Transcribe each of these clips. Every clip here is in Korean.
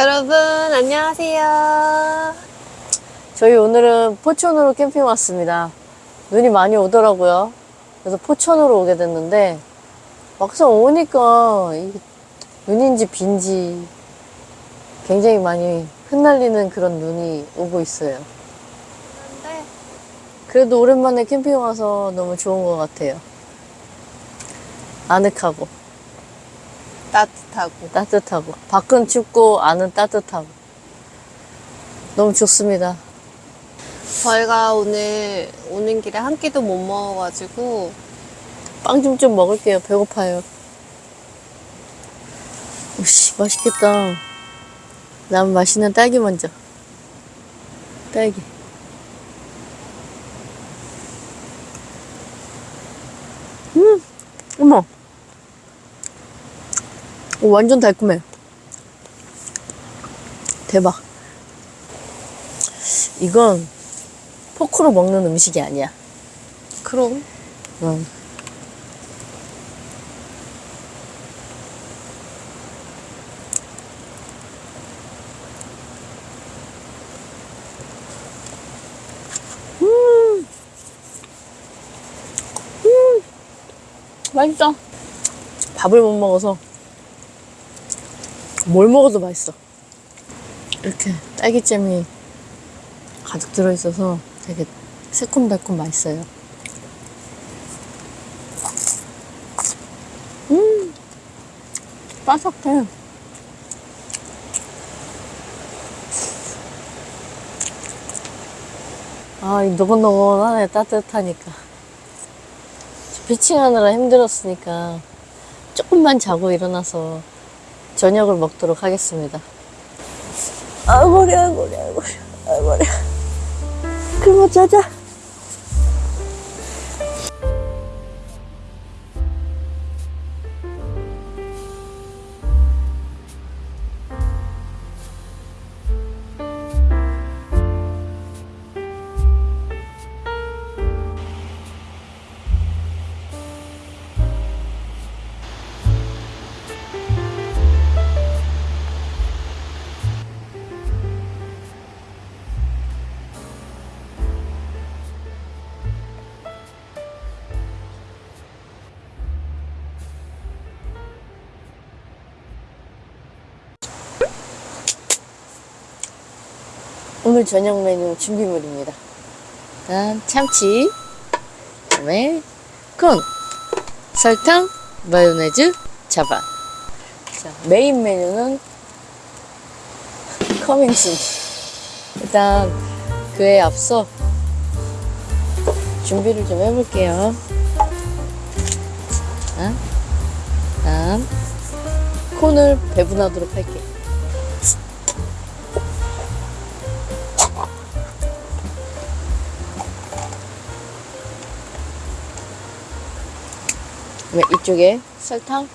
여러분 안녕하세요. 저희 오늘은 포천으로 캠핑 왔습니다. 눈이 많이 오더라고요. 그래서 포천으로 오게 됐는데 막상 오니까 눈인지 빈지 굉장히 많이 흩날리는 그런 눈이 오고 있어요. 그래도 오랜만에 캠핑 와서 너무 좋은 것 같아요. 아늑하고 따뜻하고 따뜻하고 밖은 춥고 안은 따뜻하고 너무 좋습니다. 저희가 오늘 오는 길에 한 끼도 못 먹어가지고 빵 좀 좀 먹을게요. 배고파요. 오씨, 맛있겠다. 난 맛있는 딸기 먼저. 딸기. 음, 어머. 오, 완전 달콤해. 대박. 이건 포크로 먹는 음식이 아니야. 그럼 응. 음. 음. 맛있다. 밥을 못 먹어서 뭘 먹어도 맛있어. 이렇게 딸기잼이 가득 들어있어서 되게 새콤달콤 맛있어요. 음, 바삭해. 아, 이 노곤노곤하네, 따뜻하니까. 피칭하느라 힘들었으니까 조금만 자고 일어나서 저녁을 먹도록 하겠습니다. 아, 머리, 아, 머리, 아, 머리, 아, 머리. 그만 자자. 오늘 저녁 메뉴 준비물입니다. 일단 참치, 그다음에 콘, 설탕, 마요네즈, 자반. 자, 메인 메뉴는 coming soon. 일단 그에 앞서 준비를 좀 해볼게요. 콘을 배분하도록 할게요. 이쪽에? 설탕?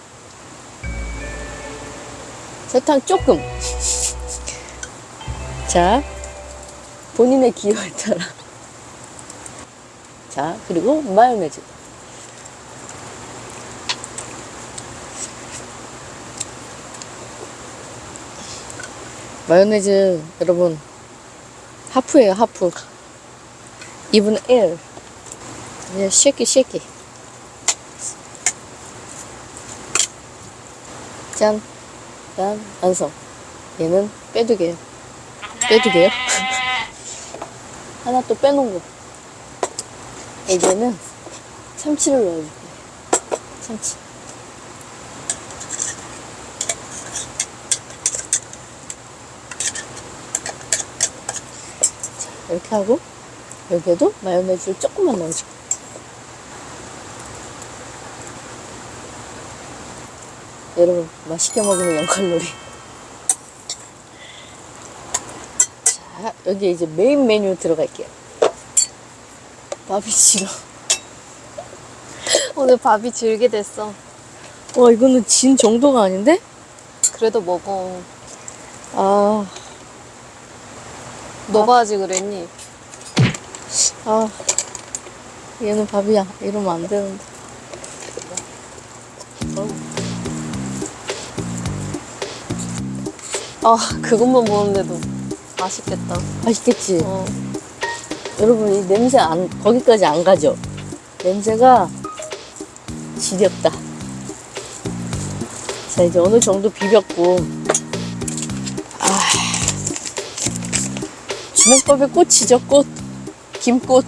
설탕 조금. 자 본인의 기호에 따라. 자 그리고 마요네즈. 마요네즈 여러분 하프예요 하프. 2분의 1 그냥 쉐키 쉐키 짠, 짠, 완성. 얘는 빼두개요. 빼두개요? 하나 또 빼놓은 거. 이제는 참치를 넣어줄게요. 참치. 자, 이렇게 하고, 여기에도 마요네즈를 조금만 넣어줄게요. 여러분 맛있게 먹으면 0칼로리 자 여기 이제 메인 메뉴 들어갈게요 밥이 싫어 오늘 밥이 질게 됐어. 와 이거는 진 정도가 아닌데? 그래도 먹어. 아, 너가 하지 그랬니? 아 얘는 밥이야 이러면 안 되는데 아 그것만 보는데도 맛있겠다. 맛있겠지? 어. 여러분 이 냄새 안 거기까지 안 가죠? 냄새가 지겹다 자 이제 어느 정도 비볐고 아 주먹밥의 꽃이죠 꽃 김꽃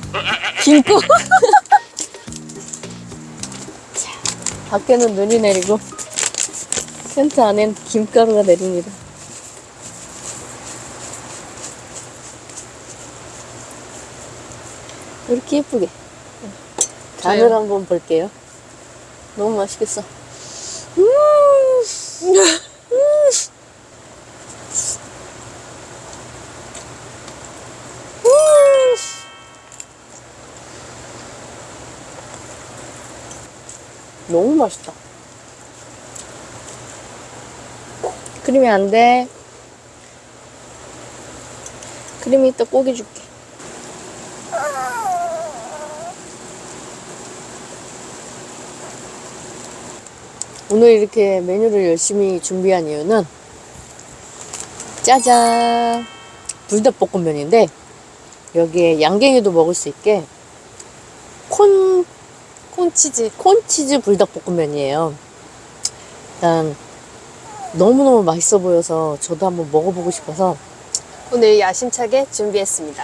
김꽃 자 밖에는 눈이 내리고 텐트 안엔 김가루가 내립니다 이렇게 예쁘게. 간을 한번 볼게요. 너무 맛있겠어. 음! 너무 맛있다. 크림이 안 돼. 크림이 이따 고기 줄 오늘 이렇게 메뉴를 열심히 준비한 이유는 짜잔 불닭볶음면인데 여기에 양갱이도 먹을 수 있게 콘 콘치즈. 콘치즈 불닭볶음면이에요. 일단 너무너무 맛있어 보여서 저도 한번 먹어보고 싶어서 오늘 야심차게 준비했습니다.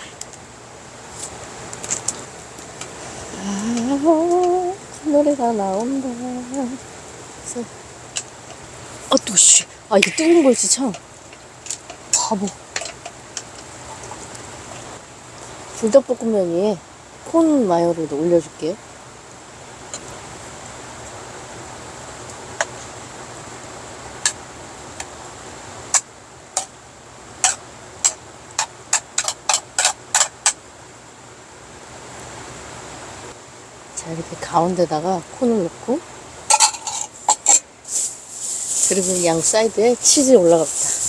아, 노래가 나온다. 그래서 아, 또 씨. 아, 이게 뜨거운 거지 참. 바보. 불닭볶음면 위에 콘 마요를 올려줄게요. 자, 이렇게 가운데다가 콘을 넣고 그리고 양 사이드에 치즈 올라갑니다.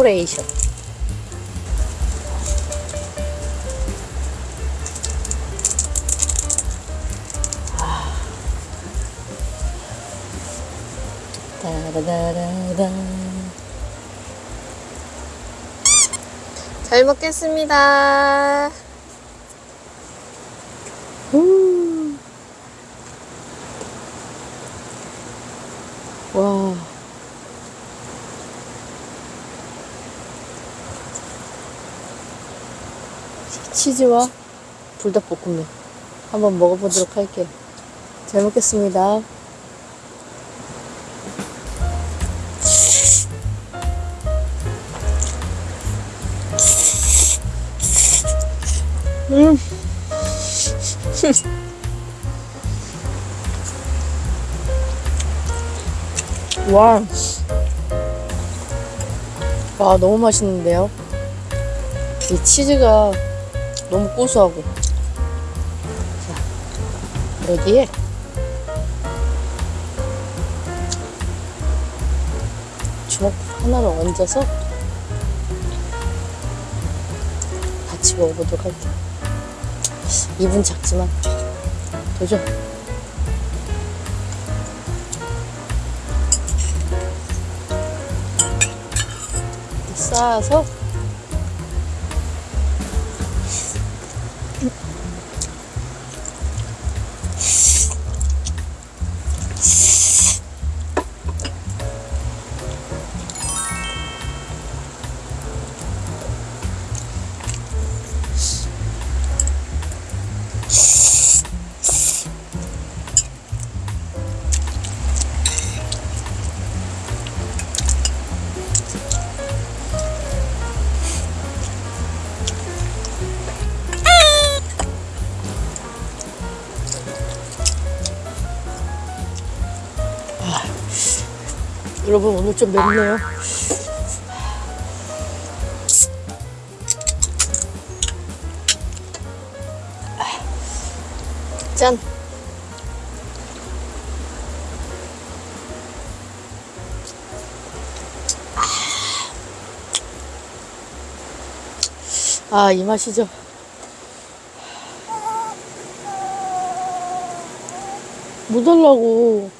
데코레이션. 따라라라라. 잘 먹겠습니다. 음. 와. 치즈와 불닭볶음면 한번 먹어보도록 할게요. 잘 먹겠습니다. 음. 와. 와, 너무 맛있는데요? 이 치즈가 너무 고소하고. 자, 여기에 주먹 하나를 얹어서 같이 먹어보도록 할게요. 입은 작지만 도전. 쌓아서 여러분 오늘 좀 맵네요. 짠. 아, 이 맛이죠. 뭐 달라고.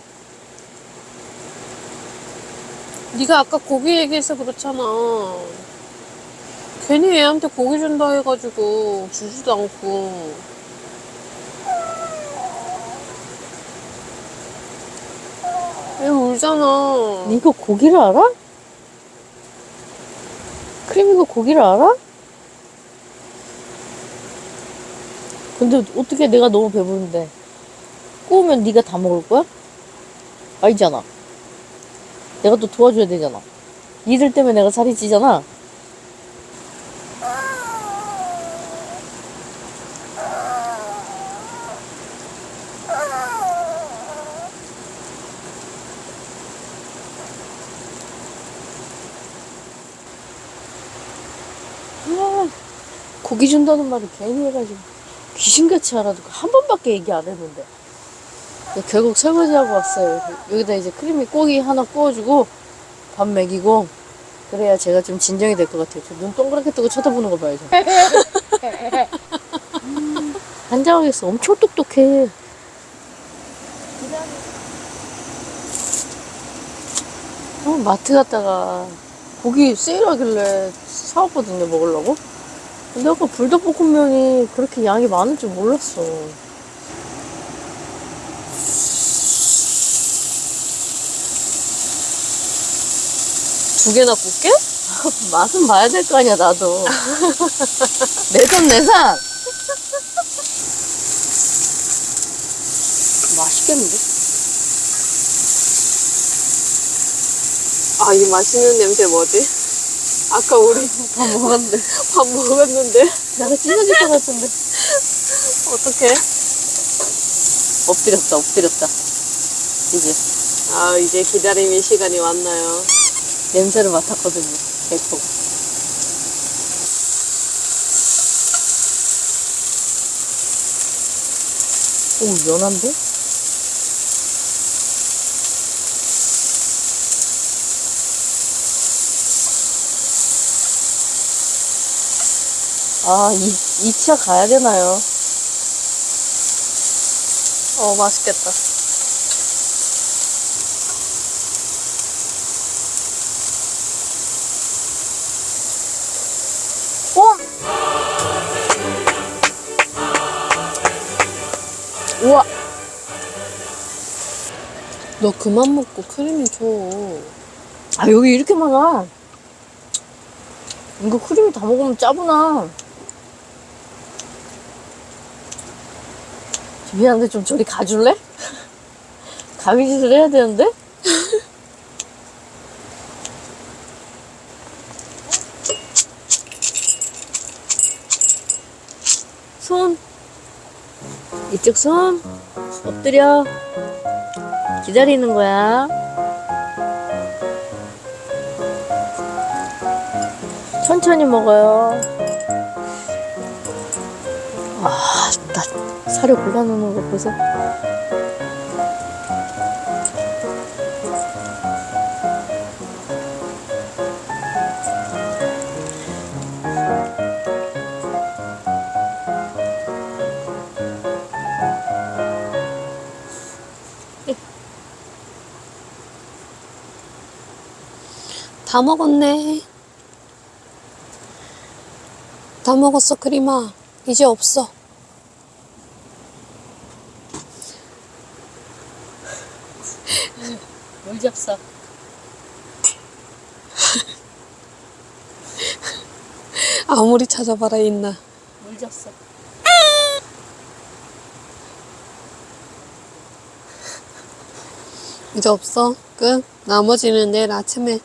네가 아까 고기 얘기해서 그렇잖아. 괜히 애한테 고기 준다 해가지고 주지도 않고. 애 울잖아. 이거 고기를 알아? 크림 이거 고기를 알아? 근데 어떻게 내가 너무 배부른데 구우면 네가 다 먹을 거야? 아니잖아. 내가 또 도와줘야 되잖아. 니들 때문에 내가 살이 찌잖아. 아, 고기 준다는 말을 괜히 해가지고 귀신같이 알아듣고 한 번밖에 얘기 안 했는데 결국 설거지하고 왔어요. 여기다 이제 크림이 고기 하나 구워주고 밥 먹이고 그래야 제가 좀 진정이 될 것 같아요. 저눈 동그랗게 뜨고 쳐다보는 거 봐야죠. 음, 환장하겠어. 엄청 똑똑해. 어, 마트 갔다가 고기 세일하길래 사왔거든요 먹으려고. 근데 아까 불닭볶음면이 그렇게 양이 많을 줄 몰랐어 두 개나 굽게? 맛은 봐야 될 거 아니야 나도 내산 내산 맛있겠는데? 아, 이 맛있는 냄새 뭐지? 아까 우리 다 먹었는데 밥 먹었는데. 내가 찢어질 것 같은데 어떡해? 엎드렸다 엎드렸다 이제 아, 이제 기다림의 시간이 왔나요? 냄새를 맡았거든요 개코 오 연한데? 아, 이, 2차 가야 되나요? 어, 맛있겠다. 너 그만 먹고 크림이 줘. 아, 여기 이렇게 많아. 이거 크림이 다 먹으면 짜구나. 미안한데 좀 저리 가줄래? 가위짓을 해야 되는데? 손. 이쪽 손. 엎드려. 기다리는 거야. 천천히 먹어요. 아, 나 사료 골라놓는 거 보세요. 다 먹었네. 다 먹었어, 크림아. 이제 없어. 물 잡사. 아무리 찾아봐라, 있나. 물 잡사. 이제 없어. 끝. 나머지는 내일 아침에.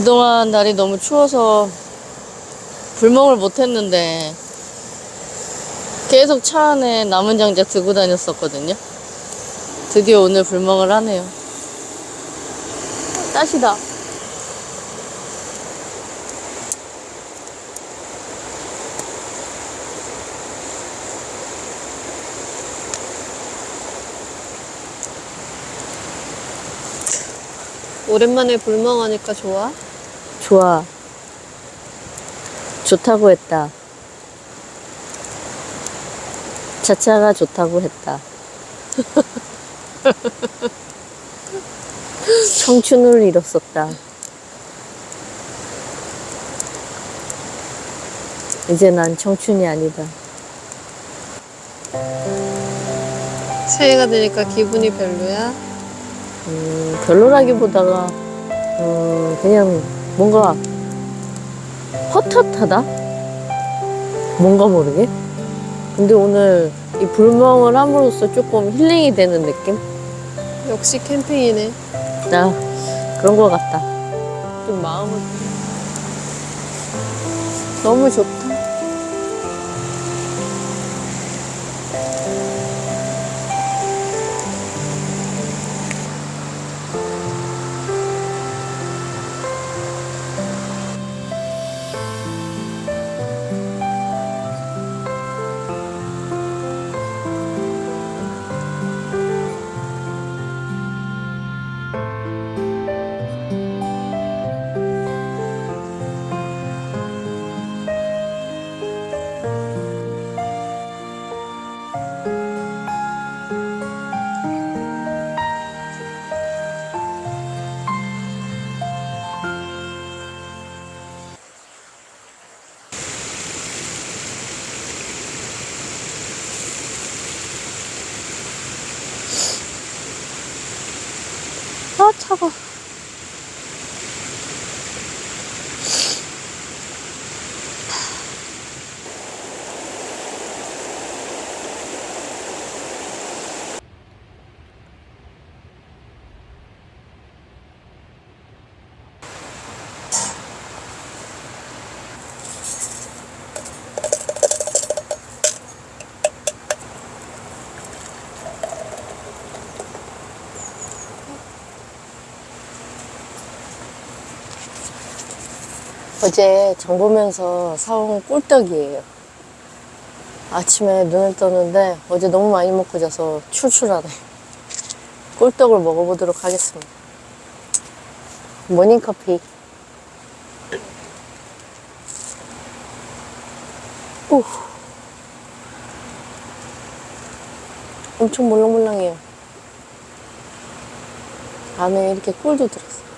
그동안 날이 너무 추워서 불멍을 못했는데 계속 차 안에 남은 장작 들고 다녔었거든요. 드디어 오늘 불멍을 하네요. 따시다. 오랜만에 불멍하니까 좋아? 좋아. 좋다고 했다. 차차가 좋다고 했다. 청춘을 잃었었다. 이제 난 청춘이 아니다. 새해가 되니까 기분이 별로야? 음, 별로라기보다가 어, 그냥 뭔가 헛헛하다? 뭔가 모르게? 근데 오늘 이 불멍을 함으로써 조금 힐링이 되는 느낌? 역시 캠핑이네. 나 그런 거 같다. 좀 마음을 너무 좋다. 아 어제 장 보면서 사온 꿀떡이에요. 아침에 눈을 떴는데 어제 너무 많이 먹고 자서 출출하네. 꿀떡을 먹어보도록 하겠습니다. 모닝커피. 오. 엄청 몰랑몰랑해요. 안에 이렇게 꿀도 들었어.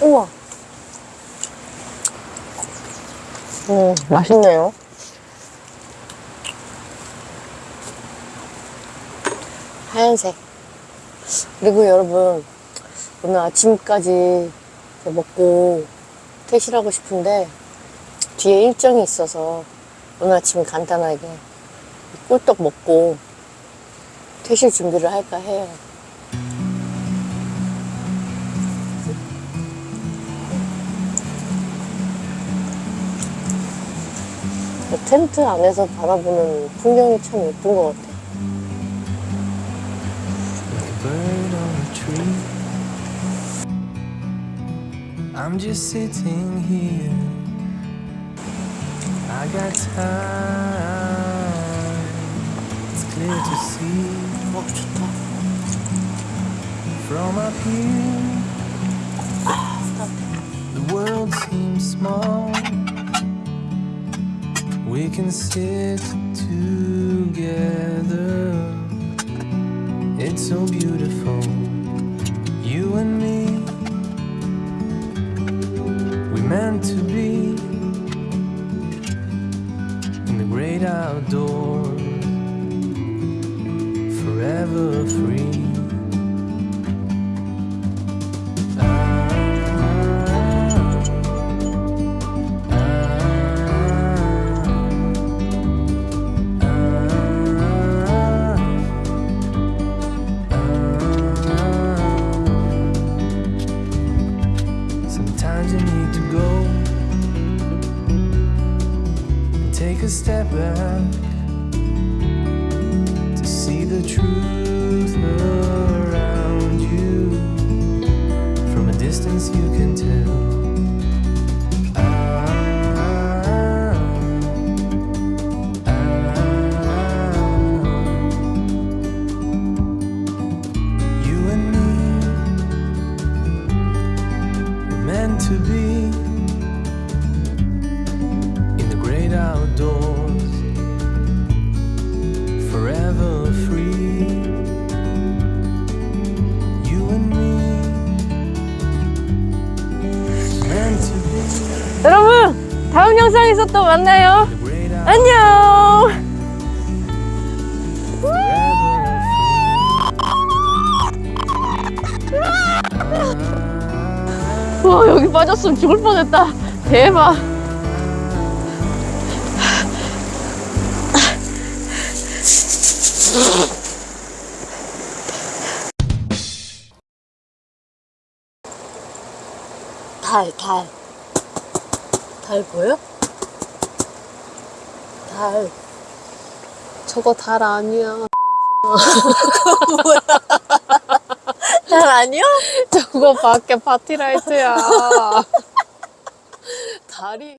우와. 음, 맛있네요. 하얀색. 그리고 여러분, 오늘 아침까지 먹고 퇴실하고 싶은데, 뒤에 일정이 있어서 오늘 아침 간단하게 꿀떡 먹고 퇴실 준비를 할까 해요. 텐트 안에서 바라보는 풍경이 참 예쁜 것 같아. bird on a tree. I'm just sitting here. I got time. It's clear to see From up here, the world seems small. We can sit together. It's so beautiful, you and me. We meant to be in the great outdoors. Free. 다음 영상에서 또 만나요. 안녕. 와, 여기 빠졌으면 죽을 뻔했다. 대박. 달, 달. 달 보여? 달. 저거 달 아니야. 달 아니야? 저거 밖에 파티라이트야. 달이.